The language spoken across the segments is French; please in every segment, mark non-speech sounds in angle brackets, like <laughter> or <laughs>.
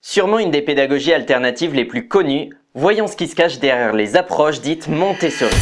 Sûrement une des pédagogies alternatives les plus connues, voyons ce qui se cache derrière les approches dites Montessori.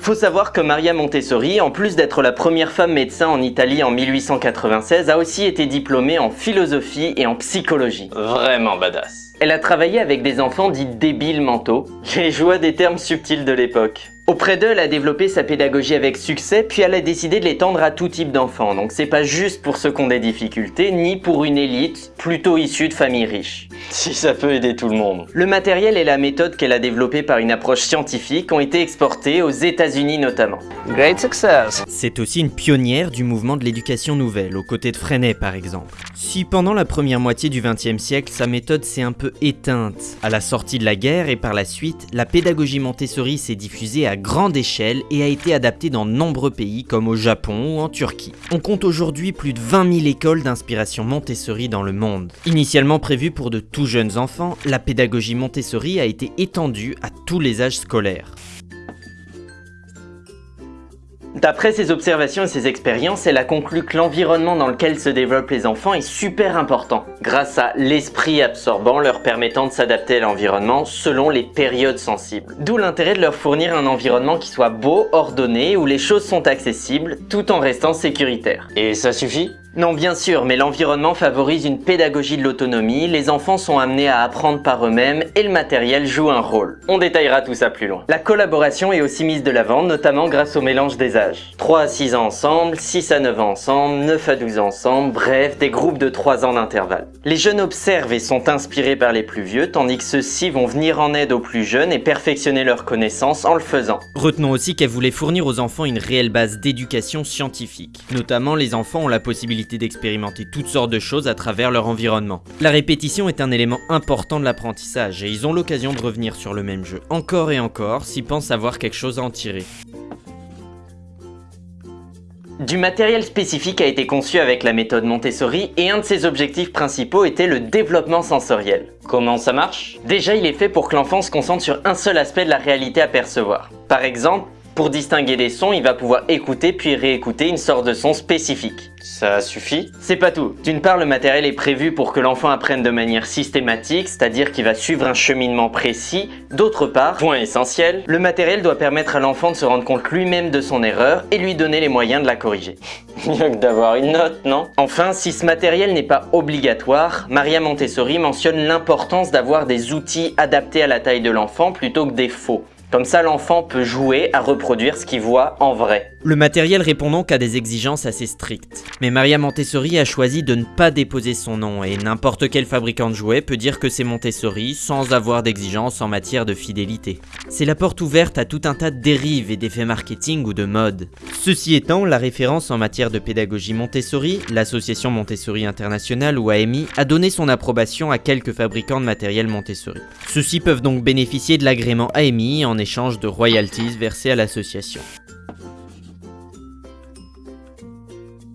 Faut savoir que Maria Montessori, en plus d'être la première femme médecin en Italie en 1896, a aussi été diplômée en philosophie et en psychologie. Vraiment badass. Elle a travaillé avec des enfants dits débiles mentaux, les joies des termes subtils de l'époque. Auprès d'eux, elle a développé sa pédagogie avec succès, puis elle a décidé de l'étendre à tout type d'enfants. Donc c'est pas juste pour ceux qui ont des difficultés, ni pour une élite plutôt issue de familles riches. <laughs> Si ça peut aider tout le monde. Le matériel et la méthode qu'elle a développée par une approche scientifique ont été exportés aux états unis notamment. Great success. C'est aussi une pionnière du mouvement de l'éducation nouvelle, aux côtés de Freinet par exemple. Si pendant la première moitié du XXe siècle, sa méthode s'est un peu éteinte, à la sortie de la guerre et par la suite, la pédagogie Montessori s'est diffusée à grande échelle et a été adaptée dans nombreux pays comme au Japon ou en Turquie. On compte aujourd'hui plus de 20 000 écoles d'inspiration Montessori dans le monde. Initialement prévue pour de tout jeunes enfants, la pédagogie Montessori a été étendue à tous les âges scolaires. D'après ses observations et ses expériences, elle a conclu que l'environnement dans lequel se développent les enfants est super important, grâce à l'esprit absorbant leur permettant de s'adapter à l'environnement selon les périodes sensibles. D'où l'intérêt de leur fournir un environnement qui soit beau, ordonné, où les choses sont accessibles, tout en restant sécuritaire. Et ça suffit? Non bien sûr, mais l'environnement favorise une pédagogie de l'autonomie, les enfants sont amenés à apprendre par eux-mêmes et le matériel joue un rôle. On détaillera tout ça plus loin. La collaboration est aussi mise de l'avant, notamment grâce au mélange des âges. 3 à 6 ans ensemble, 6 à 9 ans ensemble, 9 à 12 ans ensemble, bref, des groupes de 3 ans d'intervalle. Les jeunes observent et sont inspirés par les plus vieux, tandis que ceux-ci vont venir en aide aux plus jeunes et perfectionner leurs connaissances en le faisant. Retenons aussi qu'elle voulait fournir aux enfants une réelle base d'éducation scientifique. Notamment, les enfants ont la possibilité d'expérimenter toutes sortes de choses à travers leur environnement. La répétition est un élément important de l'apprentissage et ils ont l'occasion de revenir sur le même jeu encore et encore s'ils pensent avoir quelque chose à en tirer. Du matériel spécifique a été conçu avec la méthode Montessori et un de ses objectifs principaux était le développement sensoriel. Comment ça marche? Déjà, il est fait pour que l'enfant se concentre sur un seul aspect de la réalité à percevoir. Par exemple, pour distinguer des sons, il va pouvoir écouter puis réécouter une sorte de son spécifique. Ça suffit C'est pas tout. D'une part, le matériel est prévu pour que l'enfant apprenne de manière systématique, c'est-à-dire qu'il va suivre un cheminement précis. D'autre part, point essentiel, le matériel doit permettre à l'enfant de se rendre compte lui-même de son erreur et lui donner les moyens de la corriger. <laughs> Mieux que d'avoir une note, non? Enfin, si ce matériel n'est pas obligatoire, Maria Montessori mentionne l'importance d'avoir des outils adaptés à la taille de l'enfant plutôt que des faux. Comme ça, l'enfant peut jouer à reproduire ce qu'il voit en vrai. Le matériel répond donc à des exigences assez strictes. Mais Maria Montessori a choisi de ne pas déposer son nom et n'importe quel fabricant de jouets peut dire que c'est Montessori sans avoir d'exigences en matière de fidélité. C'est la porte ouverte à tout un tas de dérives et d'effets marketing ou de mode. Ceci étant, la référence en matière de pédagogie Montessori, l'association Montessori Internationale ou AMI, a donné son approbation à quelques fabricants de matériel Montessori. Ceux-ci peuvent donc bénéficier de l'agrément AMI en échange de royalties versées à l'association.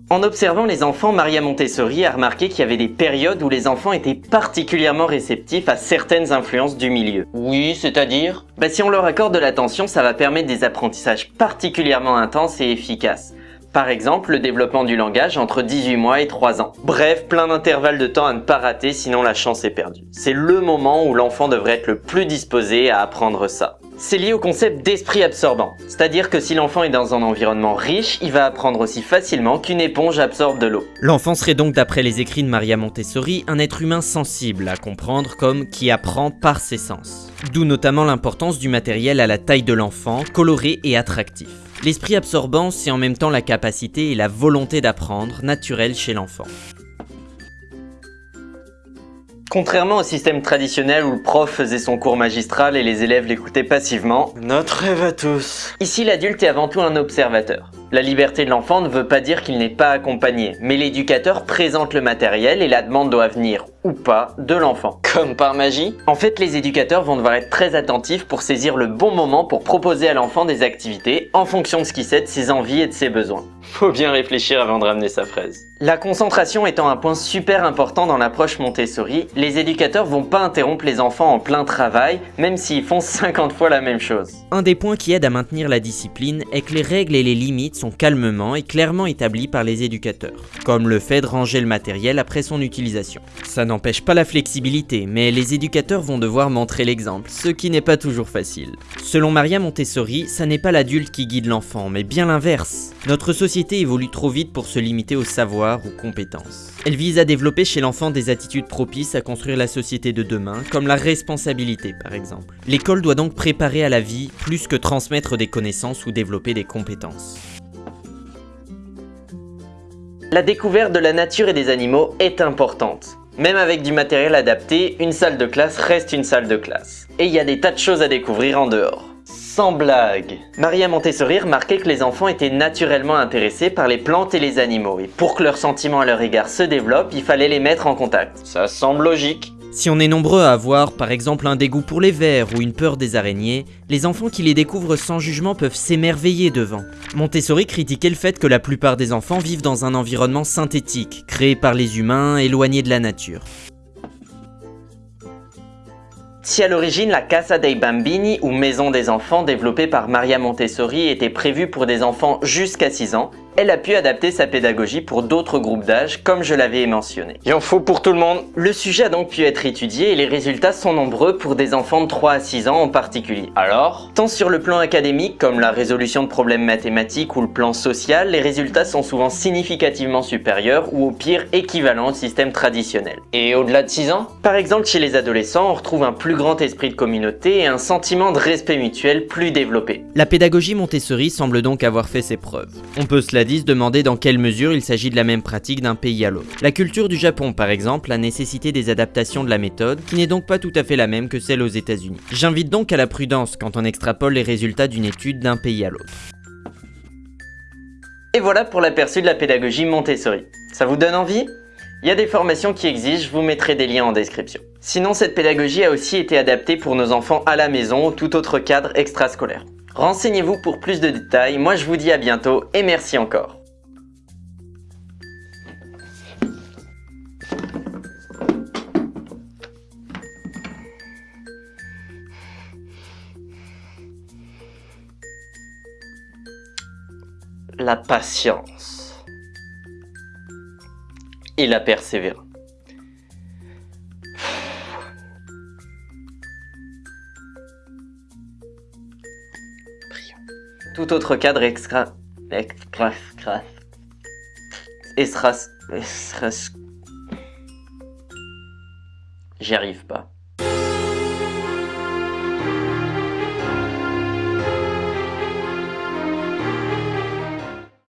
En observant les enfants, Maria Montessori a remarqué qu'il y avait des périodes où les enfants étaient particulièrement réceptifs à certaines influences du milieu. Oui, c'est-à-dire? Bah, Si on leur accorde de l'attention, ça va permettre des apprentissages particulièrement intenses et efficaces. Par exemple, le développement du langage entre 18 mois et 3 ans. Bref, plein d'intervalles de temps à ne pas rater sinon la chance est perdue. C'est le moment où l'enfant devrait être le plus disposé à apprendre ça. C'est lié au concept d'esprit absorbant, c'est-à-dire que si l'enfant est dans un environnement riche, il va apprendre aussi facilement qu'une éponge absorbe de l'eau. L'enfant serait donc d'après les écrits de Maria Montessori un être humain sensible à comprendre comme qui apprend par ses sens. D'où notamment l'importance du matériel à la taille de l'enfant, coloré et attractif. L'esprit absorbant, c'est en même temps la capacité et la volonté d'apprendre naturelle chez l'enfant. Contrairement au système traditionnel où le prof faisait son cours magistral et les élèves l'écoutaient passivement, notre rêve à tous. Ici, l'adulte est avant tout un observateur. La liberté de l'enfant ne veut pas dire qu'il n'est pas accompagné, mais l'éducateur présente le matériel et la demande doit venir ou pas de l'enfant. Comme par magie En fait, les éducateurs vont devoir être très attentifs pour saisir le bon moment pour proposer à l'enfant des activités en fonction de ce qui sait de ses envies et de ses besoins. Faut bien réfléchir avant de ramener sa fraise. La concentration étant un point super important dans l'approche Montessori, les éducateurs vont pas interrompre les enfants en plein travail, même s'ils font 50 fois la même chose. Un des points qui aide à maintenir la discipline est que les règles et les limites sont calmement et clairement établies par les éducateurs, comme le fait de ranger le matériel après son utilisation. Ça n'empêche pas la flexibilité, mais les éducateurs vont devoir montrer l'exemple, ce qui n'est pas toujours facile. Selon Maria Montessori, ça n'est pas l'adulte qui guide l'enfant, mais bien l'inverse. Notre société évolue trop vite pour se limiter au savoir ou compétences. Elle vise à développer chez l'enfant des attitudes propices à construire la société de demain, comme la responsabilité par exemple. L'école doit donc préparer à la vie plus que transmettre des connaissances ou développer des compétences. La découverte de la nature et des animaux est importante. Même avec du matériel adapté, une salle de classe reste une salle de classe. Et il y a des tas de choses à découvrir en dehors. Sans blague Maria Montessori remarquait que les enfants étaient naturellement intéressés par les plantes et les animaux, et pour que leurs sentiments à leur égard se développent, il fallait les mettre en contact. Ça semble logique. Si on est nombreux à avoir par exemple un dégoût pour les vers ou une peur des araignées, les enfants qui les découvrent sans jugement peuvent s'émerveiller devant. Montessori critiquait le fait que la plupart des enfants vivent dans un environnement synthétique, créé par les humains, éloigné de la nature. Si à l'origine la Casa dei Bambini ou Maison des enfants développée par Maria Montessori était prévue pour des enfants jusqu'à 6 ans, elle a pu adapter sa pédagogie pour d'autres groupes d'âge comme je l'avais mentionné. Il en faut pour tout le monde. Le sujet a donc pu être étudié et les résultats sont nombreux pour des enfants de 3 à 6 ans en particulier. Alors? Tant sur le plan académique comme la résolution de problèmes mathématiques ou le plan social, les résultats sont souvent significativement supérieurs ou au pire équivalents au système traditionnel. Et au-delà de 6 ans? Par exemple chez les adolescents, on retrouve un plus grand esprit de communauté et un sentiment de respect mutuel plus développé. La pédagogie Montessori semble donc avoir fait ses preuves. On peut cela dit se demander dans quelle mesure il s'agit de la même pratique d'un pays à l'autre. La culture du Japon par exemple a nécessité des adaptations de la méthode, qui n'est donc pas tout à fait la même que celle aux états unis J'invite donc à la prudence quand on extrapole les résultats d'une étude d'un pays à l'autre. Et voilà pour l'aperçu de la pédagogie Montessori. Ça vous donne envie? Il y a des formations qui existent, je vous mettrai des liens en description. Sinon, cette pédagogie a aussi été adaptée pour nos enfants à la maison ou tout autre cadre extrascolaire. Renseignez-vous pour plus de détails, moi je vous dis à bientôt et merci encore. La patience et la persévérance. Tout autre cadre extra... extra... extra... J'y arrive pas.